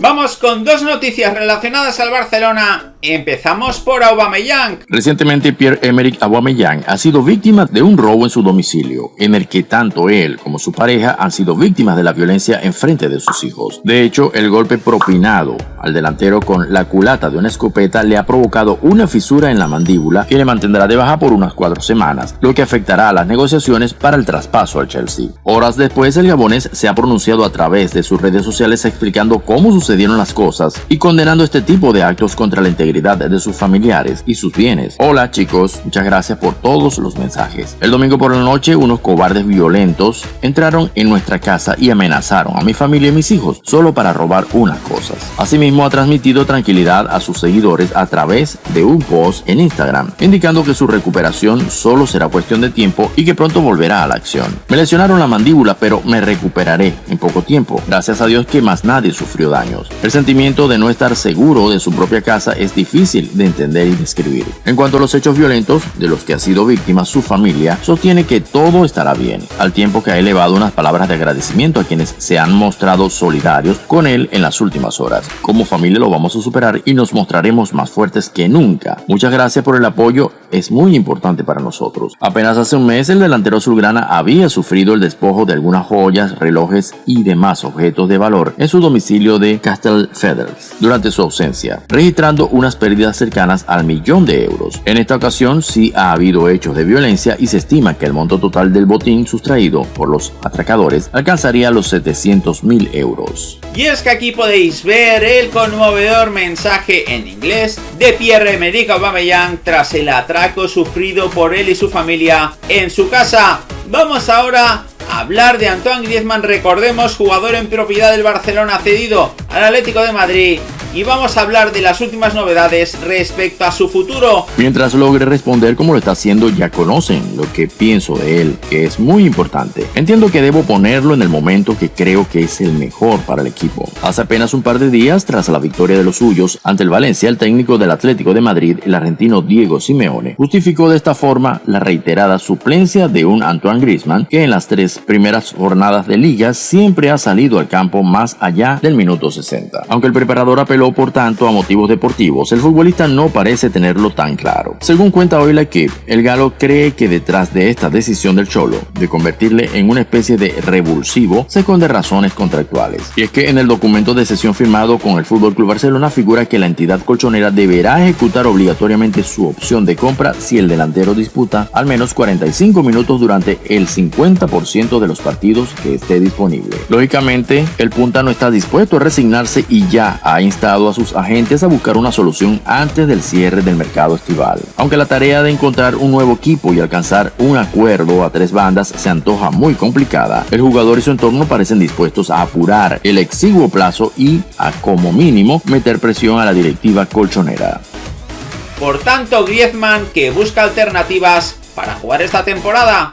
Vamos con dos noticias relacionadas al Barcelona. Empezamos por Aubameyang. Recientemente Pierre-Emerick Aubameyang ha sido víctima de un robo en su domicilio, en el que tanto él como su pareja han sido víctimas de la violencia en frente de sus hijos. De hecho, el golpe propinado al delantero con la culata de una escopeta le ha provocado una fisura en la mandíbula que le mantendrá de baja por unas cuatro semanas, lo que afectará a las negociaciones para el traspaso al Chelsea. Horas después, el gabonés se ha pronunciado a través de sus redes sociales explicando cómo sucedieron las cosas y condenando este tipo de actos contra la integridad de sus familiares y sus bienes. Hola chicos, muchas gracias por todos los mensajes. El domingo por la noche unos cobardes violentos entraron en nuestra casa y amenazaron a mi familia y mis hijos solo para robar unas cosas. Asimismo ha transmitido tranquilidad a sus seguidores a través de un post en Instagram, indicando que su recuperación solo será cuestión de tiempo y que pronto volverá a la acción. Me lesionaron la mandíbula pero me recuperaré en poco tiempo. Gracias a Dios que más nadie sufrió daño. El sentimiento de no estar seguro de su propia casa es difícil de entender y describir. En cuanto a los hechos violentos de los que ha sido víctima su familia, sostiene que todo estará bien, al tiempo que ha elevado unas palabras de agradecimiento a quienes se han mostrado solidarios con él en las últimas horas. Como familia lo vamos a superar y nos mostraremos más fuertes que nunca. Muchas gracias por el apoyo, es muy importante para nosotros. Apenas hace un mes el delantero azulgrana había sufrido el despojo de algunas joyas, relojes y demás objetos de valor en su domicilio de Castelfeders durante su ausencia, registrando unas pérdidas cercanas al millón de euros. En esta ocasión sí ha habido hechos de violencia y se estima que el monto total del botín sustraído por los atracadores alcanzaría los 700 mil euros. Y es que aquí podéis ver el conmovedor mensaje en inglés de Pierre-Emerick Aubameyang tras el atraco sufrido por él y su familia en su casa. Vamos ahora hablar de Antoine Griezmann, recordemos, jugador en propiedad del Barcelona cedido al Atlético de Madrid y vamos a hablar de las últimas novedades respecto a su futuro. Mientras logre responder como lo está haciendo, ya conocen lo que pienso de él, que es muy importante. Entiendo que debo ponerlo en el momento que creo que es el mejor para el equipo. Hace apenas un par de días, tras la victoria de los suyos ante el Valencia, el técnico del Atlético de Madrid, el argentino Diego Simeone, justificó de esta forma la reiterada suplencia de un Antoine Griezmann que en las tres primeras jornadas de liga siempre ha salido al campo más allá del minuto 60. Aunque el preparador apeló por tanto a motivos deportivos, el futbolista no parece tenerlo tan claro. Según cuenta hoy la equipe, el galo cree que detrás de esta decisión del Cholo de convertirle en una especie de revulsivo se esconde razones contractuales. Y es que en el documento de sesión firmado con el Fútbol Club Barcelona figura que la entidad colchonera deberá ejecutar obligatoriamente su opción de compra si el delantero disputa al menos 45 minutos durante el 50% de los partidos que esté disponible. Lógicamente, el punta no está dispuesto a resignarse y ya ha a sus agentes a buscar una solución antes del cierre del mercado estival. Aunque la tarea de encontrar un nuevo equipo y alcanzar un acuerdo a tres bandas se antoja muy complicada, el jugador y su entorno parecen dispuestos a apurar el exiguo plazo y, a como mínimo, meter presión a la directiva colchonera. Por tanto, Griezmann que busca alternativas para jugar esta temporada